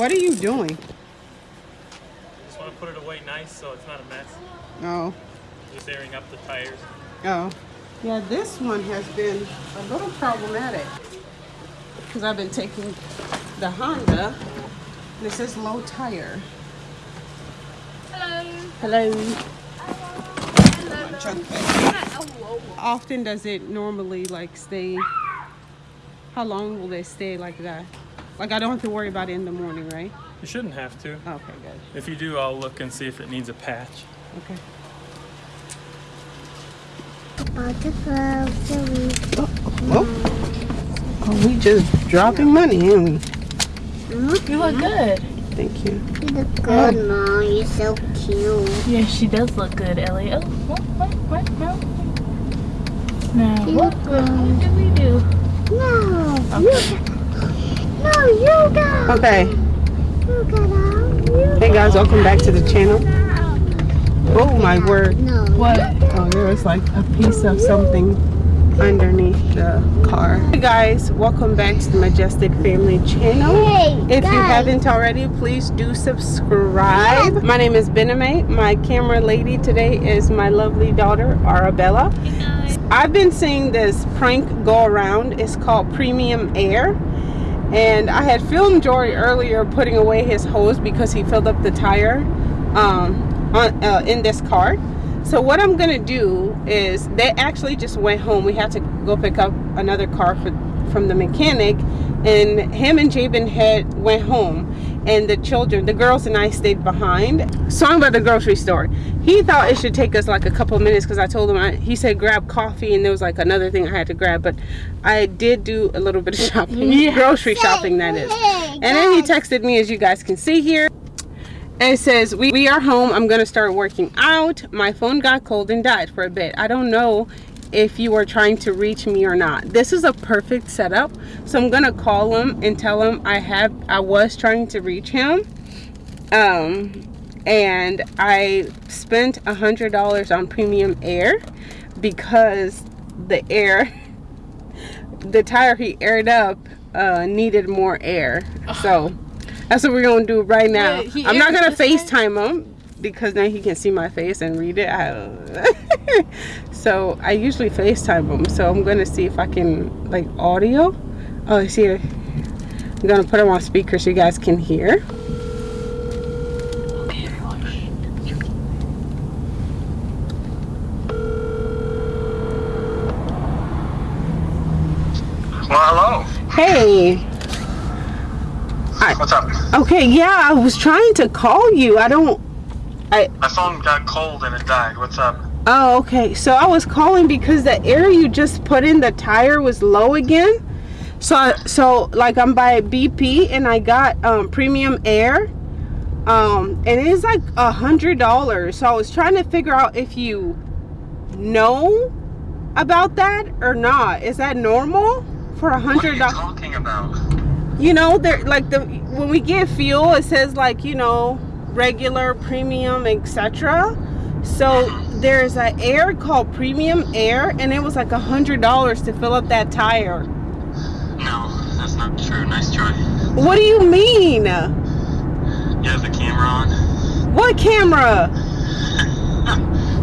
What are you doing? Just want to put it away nice so it's not a mess. Oh. Just airing up the tires. Oh. Yeah, this one has been a little problematic because I've been taking the Honda. This is low tire. Hello. Hello. Hello. Often does it normally like stay? How long will they stay like that? Like I don't have to worry about it in the morning, right? You shouldn't have to. Okay, good. If you do, I'll look and see if it needs a patch. Okay. Oh, oh we just dropping money, ain't we? Mm-hmm. You look good. Thank you. You look good, Mom. You're so cute. Yeah, she does look good, Ellie. Oh, what, what, what, no. Now, what, what, what do we do? No. Okay. You, no, you go. Okay. You go down. Hey guys, welcome back to the channel. Oh my word. What? Oh, there was like a piece of something underneath the car. Hey guys, welcome back to the Majestic Family channel. Hey, If you haven't already, please do subscribe. My name is Bename. My camera lady today is my lovely daughter, Arabella. Hey. I've been seeing this prank go around. It's called Premium Air. And I had filmed Jory earlier putting away his hose because he filled up the tire um, on, uh, in this car. So what I'm gonna do is they actually just went home. We had to go pick up another car for, from the mechanic, and him and Jabin had went home, and the children, the girls and I stayed behind. So I'm at the grocery store. He thought it should take us like a couple minutes because I told him I, he said grab coffee, and there was like another thing I had to grab, but I did do a little bit of shopping, Yeah. grocery shopping that is. And then he texted me, as you guys can see here. And it says, we, we are home. I'm going to start working out. My phone got cold and died for a bit. I don't know if you are trying to reach me or not. This is a perfect setup. So I'm going to call him and tell him I have I was trying to reach him. Um and I spent a hundred dollars on premium air because the air the tire he aired up uh, needed more air. So that's what we're gonna do right now. Wait, I'm not gonna? FaceTime him because then he can see my face and read it. I- so I usually FaceTime him. So I'm gonna see if I can like audio. Oh, I see. I'm gonna put him on speaker so you guys can hear. Well, hello. Hey. What's up? Okay, yeah, I was trying to call you. I don't. My phone got cold and it died. What's up? Oh, okay. So I was calling because the air you just put in the tire was low again. So, I, so like I'm by BP and I got um, premium air, um, and it's like a hundred dollars. So I was trying to figure out if you know about that or not. Is that normal for a What are hundred you dollars? talking about? you know there like the when we get fuel it says like you know regular premium etc so there's an air called premium air and it was like a hundred dollars to fill up that tire No, that's not true. Nice try. what do you mean You have the camera on. what camera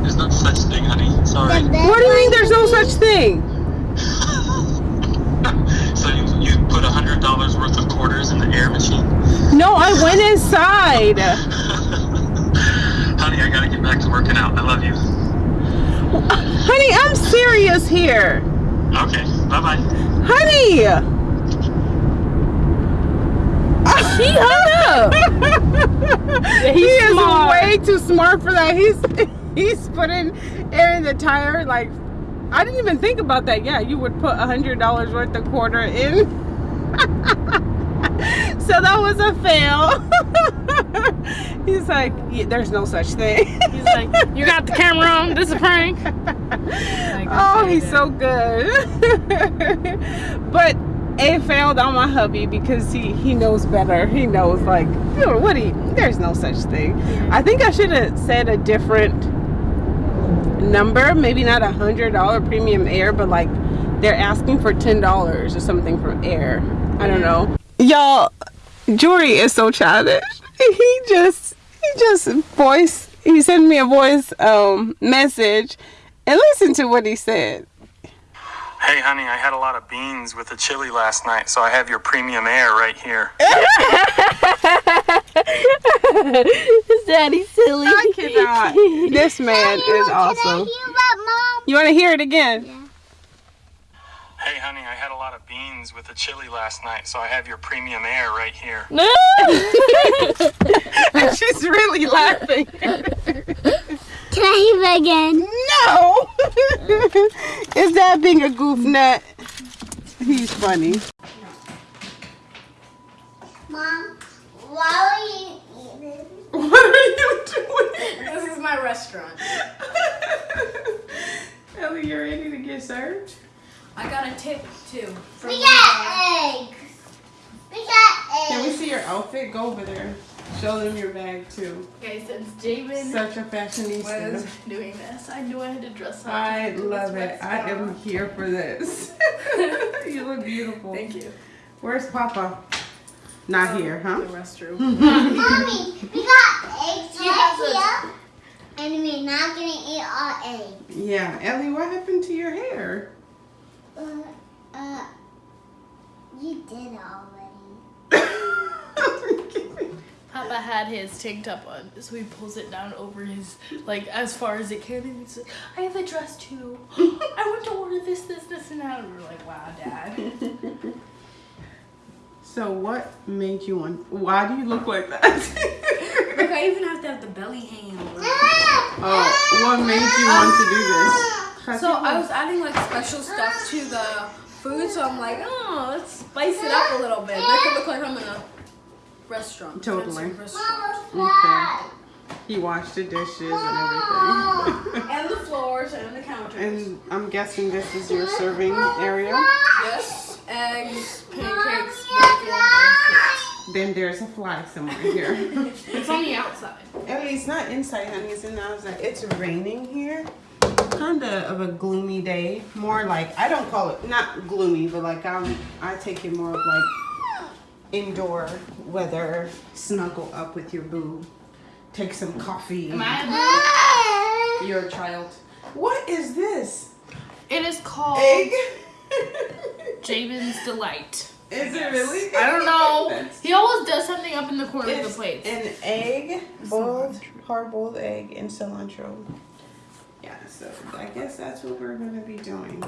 There's no such thing, honey. Sorry. what do you mean there's no such thing so you, you put a hundred dollars worth of quarters in the air machine? no i went inside honey, I gotta get back to working out. I love you. honey i'm serious here Okay. Bye bye. honey He hung up. he is smart. way too smart for that. He's he's putting air in the tire. Like I didn't even think about that. Yeah, you would put a hundred dollars worth of quarter in. so that was a fail. he's like, yeah, there's no such thing. He's like, you got the camera on. This is a prank. Like, oh, he's then. so good. but it failed on my hubby because he he knows better. He knows like, what you, there's no such thing. I think I should have said a different number, maybe not a hundred dollar premium air, but like they're asking for ten dollars or something for air. I don't know. Y'all, Jory is so childish. He just he just voice he sent me a voice um message and listen to what he said. Hey, honey, I had a lot of beans with the chili last night, so I have your premium air right here. daddy silly? I cannot. This man is awesome. hear that, Mom? You want to hear it again? Hey, honey, I had a lot of beans with the chili last night, so I have your premium air right here. No. She's really laughing. Can I hear it again? No. is that being a goof nut? He's funny. Mom, why are you eating? What are you doing? This is my restaurant. Ellie, you ready to get served? I got a tip too. From We got eggs. We got eggs. Can we see your outfit? Go over there. Show them your bag too. Okay, since Jamin Such a fashionista. was doing this, I knew I had to dress up. I love it. I am here for this. you look beautiful. Thank you. Where's Papa? Not um, here, huh? The restroom. Mommy, we got eggs He right here. And we're not gonna eat our eggs. Yeah, Ellie, what happened to your hair? Uh, uh, you did already. Papa had his tank top on, so he pulls it down over his, like, as far as it can, and he says, I have a dress too. I want to order this, this, this, and that. And we're like, wow, Dad. so what made you want? Why do you look like that? Look, I even have to have the belly hanging over. oh, what made you want to do this? So I was adding like special stuff to the food, so I'm like, oh, let's spice it up a little bit. Make it look like I'm in a restaurant. Totally. restaurant. Okay. He washed the dishes and everything. And the floors and the counters. and I'm guessing this is your serving area. yes, eggs, pancakes, bacon, and. Then there's a fly somewhere here. It's on the outside. Ellie, it's not inside, honey. It's in the outside. It's raining here. Kind of of a gloomy day. More like I don't call it not gloomy, but like I'm I take it more of like indoor weather. Snuggle up with your boo. Take some coffee. Am I You're a child. What is this? It is called Egg. Jamin's Delight. is it really? I don't know. He always does something up in the corner of the plates. an egg, boiled, hard boiled egg, and cilantro. Yeah, so I guess that's what we're gonna be doing.